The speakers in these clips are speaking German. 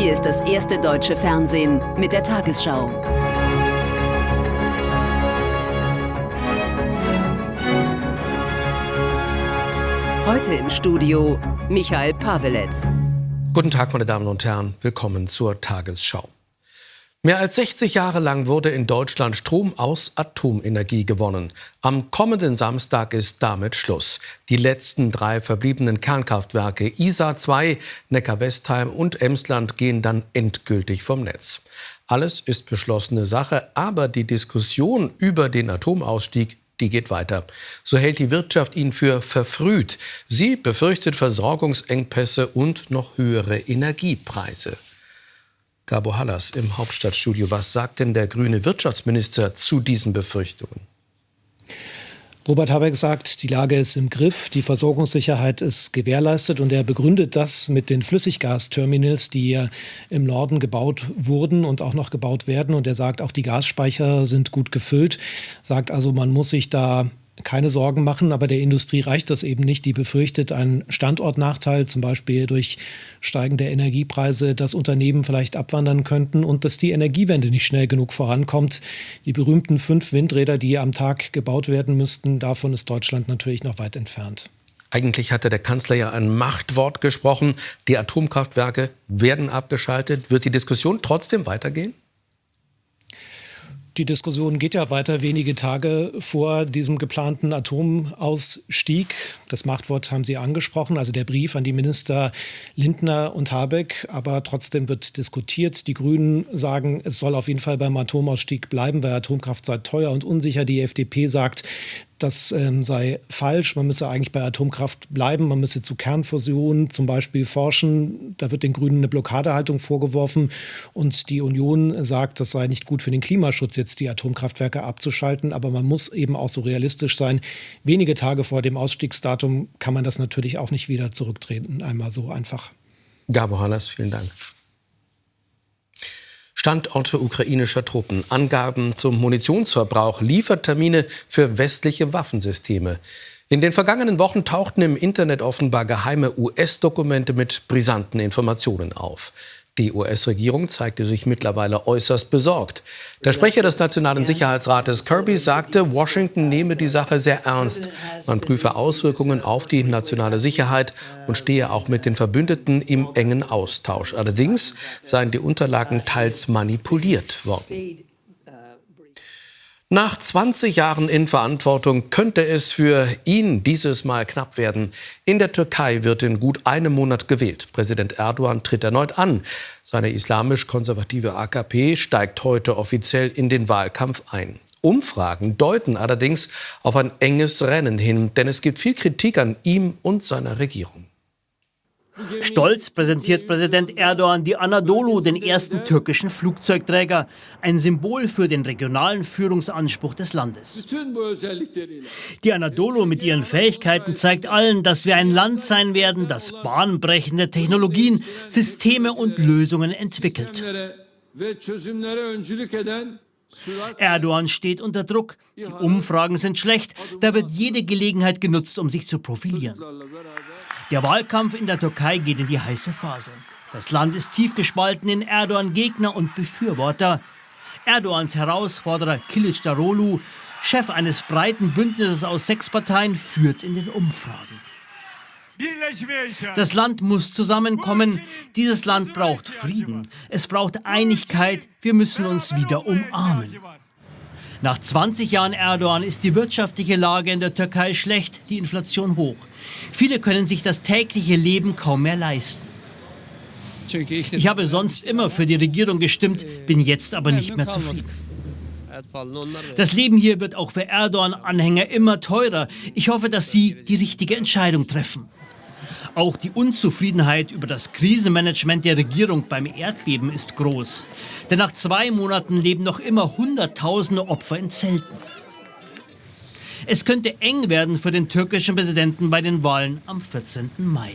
Hier ist das erste deutsche Fernsehen mit der Tagesschau. Heute im Studio Michael Paveletz. Guten Tag, meine Damen und Herren. Willkommen zur Tagesschau. Mehr als 60 Jahre lang wurde in Deutschland Strom aus Atomenergie gewonnen. Am kommenden Samstag ist damit Schluss. Die letzten drei verbliebenen Kernkraftwerke Isar 2, Neckar-Westheim und Emsland gehen dann endgültig vom Netz. Alles ist beschlossene Sache, aber die Diskussion über den Atomausstieg die geht weiter. So hält die Wirtschaft ihn für verfrüht. Sie befürchtet Versorgungsengpässe und noch höhere Energiepreise. Gabo Hallas im Hauptstadtstudio. Was sagt denn der grüne Wirtschaftsminister zu diesen Befürchtungen? Robert Habeck sagt, die Lage ist im Griff, die Versorgungssicherheit ist gewährleistet und er begründet das mit den Flüssiggasterminals, die ja im Norden gebaut wurden und auch noch gebaut werden. Und er sagt, auch die Gasspeicher sind gut gefüllt, sagt also, man muss sich da keine Sorgen machen, aber der Industrie reicht das eben nicht. Die befürchtet einen Standortnachteil, zum Beispiel durch steigende Energiepreise, dass Unternehmen vielleicht abwandern könnten und dass die Energiewende nicht schnell genug vorankommt. Die berühmten fünf Windräder, die am Tag gebaut werden müssten, davon ist Deutschland natürlich noch weit entfernt. Eigentlich hatte der Kanzler ja ein Machtwort gesprochen. Die Atomkraftwerke werden abgeschaltet. Wird die Diskussion trotzdem weitergehen? Die Diskussion geht ja weiter wenige Tage vor diesem geplanten Atomausstieg. Das Machtwort haben Sie angesprochen, also der Brief an die Minister Lindner und Habeck. Aber trotzdem wird diskutiert. Die Grünen sagen, es soll auf jeden Fall beim Atomausstieg bleiben, weil Atomkraft sei teuer und unsicher. Die FDP sagt, das ähm, sei falsch. Man müsse eigentlich bei Atomkraft bleiben. Man müsse zu Kernfusion zum Beispiel forschen. Da wird den Grünen eine Blockadehaltung vorgeworfen. Und die Union sagt, das sei nicht gut für den Klimaschutz, jetzt die Atomkraftwerke abzuschalten. Aber man muss eben auch so realistisch sein. Wenige Tage vor dem Ausstiegsdatum kann man das natürlich auch nicht wieder zurücktreten. Einmal so einfach. Gabo Hannes, vielen Dank. Standorte ukrainischer Truppen, Angaben zum Munitionsverbrauch, Liefertermine für westliche Waffensysteme. In den vergangenen Wochen tauchten im Internet offenbar geheime US-Dokumente mit brisanten Informationen auf. Die US-Regierung zeigte sich mittlerweile äußerst besorgt. Der Sprecher des Nationalen Sicherheitsrates Kirby sagte, Washington nehme die Sache sehr ernst. Man prüfe Auswirkungen auf die nationale Sicherheit und stehe auch mit den Verbündeten im engen Austausch. Allerdings seien die Unterlagen teils manipuliert worden. Nach 20 Jahren in Verantwortung könnte es für ihn dieses Mal knapp werden. In der Türkei wird in gut einem Monat gewählt. Präsident Erdogan tritt erneut an. Seine islamisch-konservative AKP steigt heute offiziell in den Wahlkampf ein. Umfragen deuten allerdings auf ein enges Rennen hin, denn es gibt viel Kritik an ihm und seiner Regierung. Stolz präsentiert Präsident Erdogan die Anadolu, den ersten türkischen Flugzeugträger, ein Symbol für den regionalen Führungsanspruch des Landes. Die Anadolu mit ihren Fähigkeiten zeigt allen, dass wir ein Land sein werden, das bahnbrechende Technologien, Systeme und Lösungen entwickelt. Erdogan steht unter Druck. Die Umfragen sind schlecht. Da wird jede Gelegenheit genutzt, um sich zu profilieren. Der Wahlkampf in der Türkei geht in die heiße Phase. Das Land ist tief gespalten in Erdogan-Gegner und Befürworter. Erdogans Herausforderer Kılıçdaroğlu, Chef eines breiten Bündnisses aus sechs Parteien, führt in den Umfragen. Das Land muss zusammenkommen. Dieses Land braucht Frieden. Es braucht Einigkeit. Wir müssen uns wieder umarmen. Nach 20 Jahren Erdogan ist die wirtschaftliche Lage in der Türkei schlecht, die Inflation hoch. Viele können sich das tägliche Leben kaum mehr leisten. Ich habe sonst immer für die Regierung gestimmt, bin jetzt aber nicht mehr zufrieden. Das Leben hier wird auch für Erdogan-Anhänger immer teurer. Ich hoffe, dass Sie die richtige Entscheidung treffen. Auch die Unzufriedenheit über das Krisenmanagement der Regierung beim Erdbeben ist groß. Denn nach zwei Monaten leben noch immer Hunderttausende Opfer in Zelten. Es könnte eng werden für den türkischen Präsidenten bei den Wahlen am 14. Mai.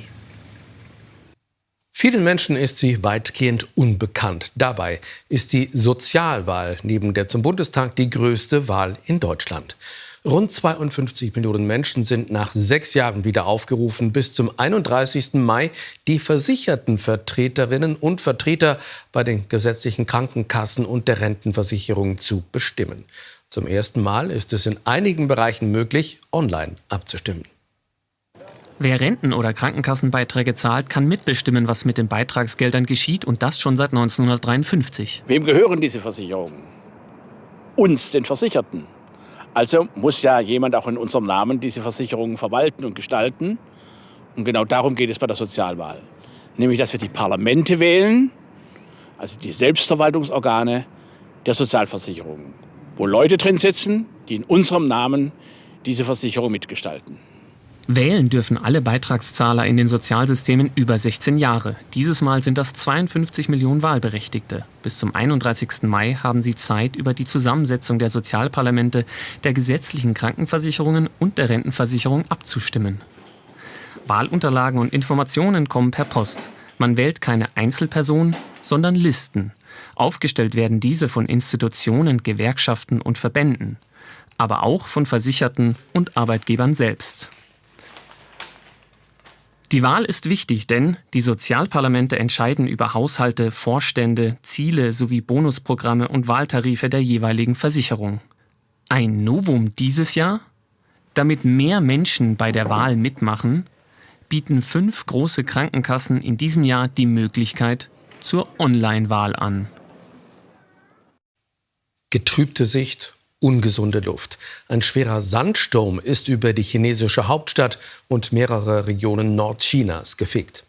Vielen Menschen ist sie weitgehend unbekannt. Dabei ist die Sozialwahl neben der zum Bundestag die größte Wahl in Deutschland. Rund 52 Millionen Menschen sind nach sechs Jahren wieder aufgerufen, bis zum 31. Mai die versicherten Vertreterinnen und Vertreter bei den gesetzlichen Krankenkassen und der Rentenversicherung zu bestimmen. Zum ersten Mal ist es in einigen Bereichen möglich, online abzustimmen. Wer Renten- oder Krankenkassenbeiträge zahlt, kann mitbestimmen, was mit den Beitragsgeldern geschieht und das schon seit 1953. Wem gehören diese Versicherungen? Uns, den Versicherten. Also muss ja jemand auch in unserem Namen diese Versicherungen verwalten und gestalten. Und genau darum geht es bei der Sozialwahl. Nämlich, dass wir die Parlamente wählen, also die Selbstverwaltungsorgane der Sozialversicherungen, wo Leute drin sitzen, die in unserem Namen diese Versicherung mitgestalten. Wählen dürfen alle Beitragszahler in den Sozialsystemen über 16 Jahre. Dieses Mal sind das 52 Millionen Wahlberechtigte. Bis zum 31. Mai haben sie Zeit, über die Zusammensetzung der Sozialparlamente, der gesetzlichen Krankenversicherungen und der Rentenversicherung abzustimmen. Wahlunterlagen und Informationen kommen per Post. Man wählt keine Einzelperson, sondern Listen. Aufgestellt werden diese von Institutionen, Gewerkschaften und Verbänden, aber auch von Versicherten und Arbeitgebern selbst. Die Wahl ist wichtig, denn die Sozialparlamente entscheiden über Haushalte, Vorstände, Ziele sowie Bonusprogramme und Wahltarife der jeweiligen Versicherung. Ein Novum dieses Jahr? Damit mehr Menschen bei der Wahl mitmachen, bieten fünf große Krankenkassen in diesem Jahr die Möglichkeit zur Online-Wahl an. Getrübte Sicht ungesunde Luft. Ein schwerer Sandsturm ist über die chinesische Hauptstadt und mehrere Regionen Nordchinas gefegt.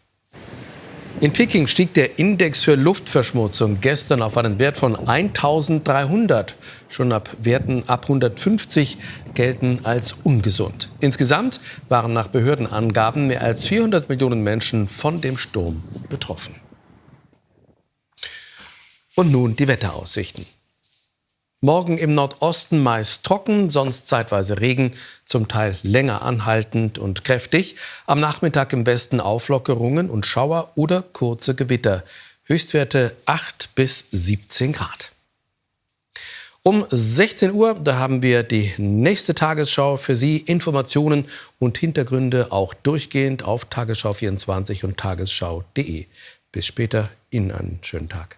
In Peking stieg der Index für Luftverschmutzung gestern auf einen Wert von 1300. Schon ab Werten ab 150 gelten als ungesund. Insgesamt waren nach Behördenangaben mehr als 400 Millionen Menschen von dem Sturm betroffen. Und nun die Wetteraussichten. Morgen im Nordosten meist trocken, sonst zeitweise Regen, zum Teil länger anhaltend und kräftig. Am Nachmittag im Westen Auflockerungen und Schauer oder kurze Gewitter. Höchstwerte 8 bis 17 Grad. Um 16 Uhr, da haben wir die nächste Tagesschau für Sie. Informationen und Hintergründe auch durchgehend auf Tagesschau24 und tagesschau.de. Bis später, Ihnen einen schönen Tag.